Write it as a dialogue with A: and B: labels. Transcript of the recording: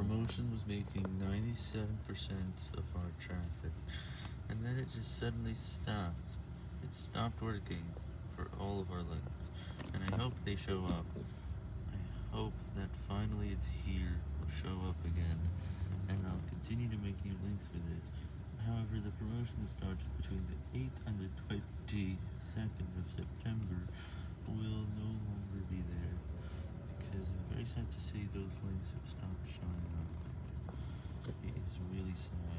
A: promotion was making 97% of our traffic, and then it just suddenly stopped. It stopped working for all of our links, and I hope they show up. I hope that finally it's here, will show up again, and I'll continue to make new links with it. However, the promotion starts between the 8th and the 22nd of September sad to see those links have stopped showing up. It is really sad,